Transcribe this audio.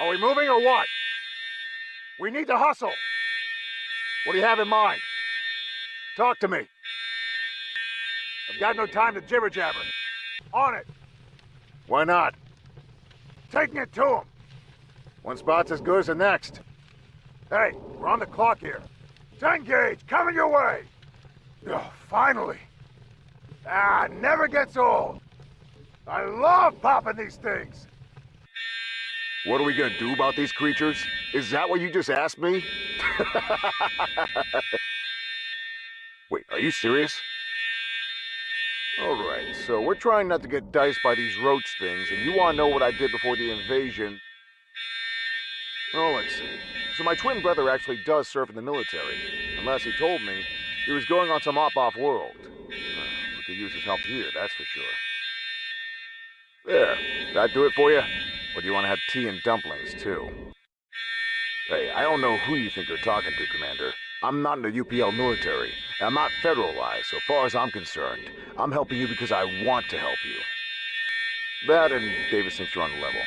Are we moving or what? We need to hustle. What do you have in mind? Talk to me. I've got no time to jibber jabber. On it. Why not? Taking it to him. One spot's as good as the next. Hey, we're on the clock here. Ten gauge, coming your way. Oh, finally. Ah, never gets old. I love popping these things. What are we gonna do about these creatures? Is that what you just asked me? Wait, are you serious? Alright, so we're trying not to get diced by these roach things, and you wanna know what I did before the invasion. Well, let's see. So my twin brother actually does serve in the military. Unless he told me he was going on some op-off world. Uh, we could use his help here, that's for sure. There, that do it for you? Do you want to have tea and dumplings, too? Hey, I don't know who you think you're talking to, Commander. I'm not in the UPL military, and I'm not federalized, so far as I'm concerned. I'm helping you because I want to help you. That and Davis thinks you're on the level.